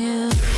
Yeah.